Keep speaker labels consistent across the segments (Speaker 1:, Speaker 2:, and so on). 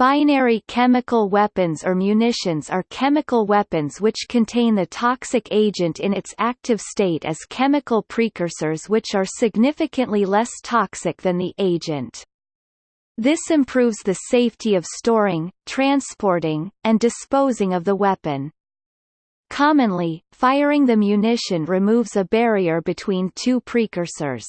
Speaker 1: Binary chemical weapons or munitions are chemical weapons which contain the toxic agent in its active state as chemical precursors which are significantly less toxic than the agent. This improves the safety of storing, transporting, and disposing of the weapon. Commonly, firing the munition removes a barrier between two precursors.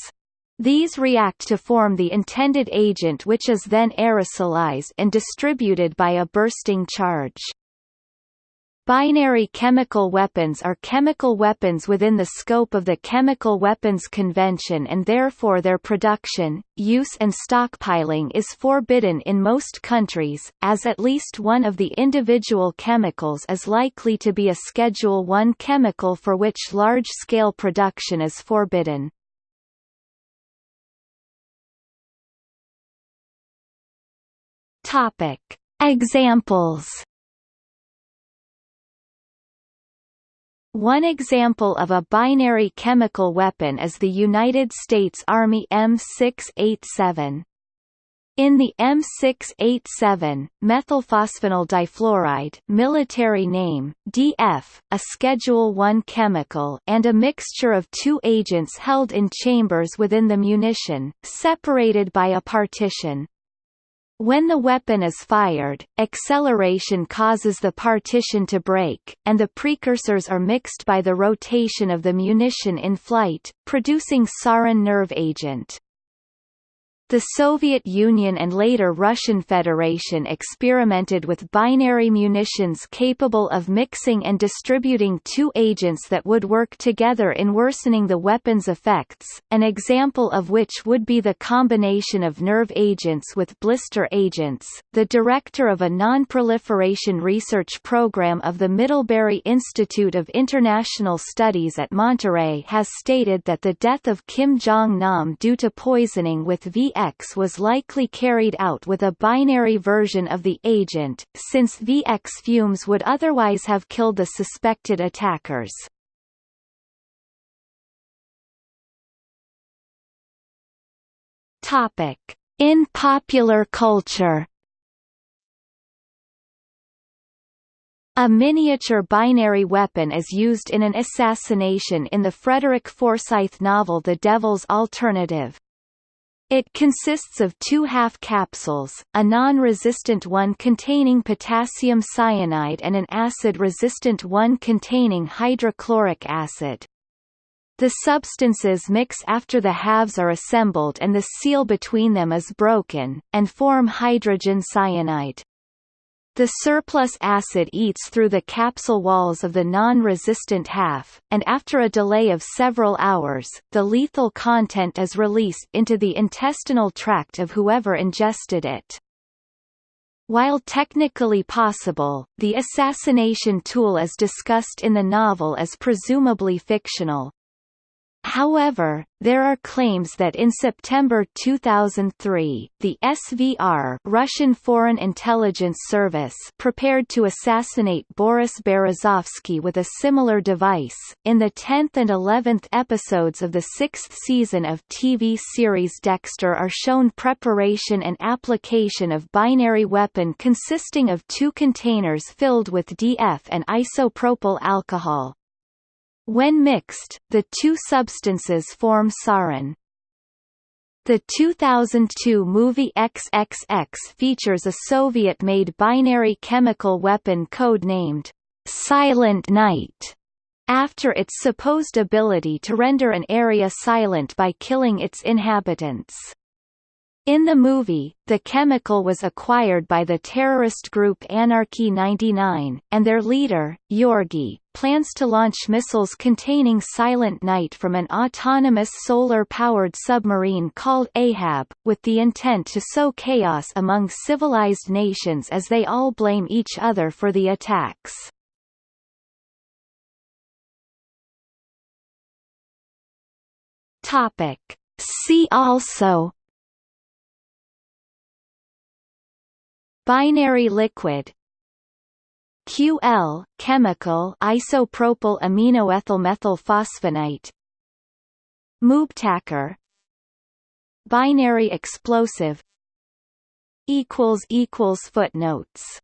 Speaker 1: These react to form the intended agent which is then aerosolized and distributed by a bursting charge. Binary chemical weapons are chemical weapons within the scope of the Chemical Weapons Convention and therefore their production, use and stockpiling is forbidden in most countries, as at least one of the individual chemicals is likely to be a Schedule I chemical for which large-scale production is forbidden. Topic. Examples One example of a binary chemical weapon is the United States Army M687. In the M687, methylphosphonyl difluoride military name, DF, a Schedule I chemical and a mixture of two agents held in chambers within the munition, separated by a partition. When the weapon is fired, acceleration causes the partition to break, and the precursors are mixed by the rotation of the munition in flight, producing sarin nerve agent. The Soviet Union and later Russian Federation experimented with binary munitions capable of mixing and distributing two agents that would work together in worsening the weapon's effects, an example of which would be the combination of nerve agents with blister agents. The director of a non-proliferation research program of the Middlebury Institute of International Studies at Monterey has stated that the death of Kim Jong-nam due to poisoning with VX VX was likely carried out with a binary version of the agent, since VX fumes would otherwise have killed the suspected attackers. Topic. In popular culture A miniature binary weapon is used in an assassination in the Frederick Forsyth novel The Devil's Alternative. It consists of two half capsules, a non-resistant one containing potassium cyanide and an acid-resistant one containing hydrochloric acid. The substances mix after the halves are assembled and the seal between them is broken, and form hydrogen cyanide. The surplus acid eats through the capsule walls of the non-resistant half, and after a delay of several hours, the lethal content is released into the intestinal tract of whoever ingested it. While technically possible, the assassination tool as discussed in the novel is presumably fictional. However, there are claims that in September 2003, the SVR Russian Foreign Intelligence Service prepared to assassinate Boris Berezovsky with a similar device. In the 10th and 11th episodes of the sixth season of TV series Dexter are shown preparation and application of binary weapon consisting of two containers filled with DF and isopropyl alcohol, when mixed, the two substances form sarin. The 2002 movie XXX features a Soviet-made binary chemical weapon code-named Silent Night, after its supposed ability to render an area silent by killing its inhabitants. In the movie, the chemical was acquired by the terrorist group Anarchy 99, and their leader, Yorgi, plans to launch missiles containing Silent Night from an autonomous solar-powered submarine called Ahab, with the intent to sow chaos among civilized nations as they all blame each other for the attacks. See also Binary liquid. QL chemical isopropyl aminoethylmethylphosphonate Moobtacker Binary explosive. Equals equals footnotes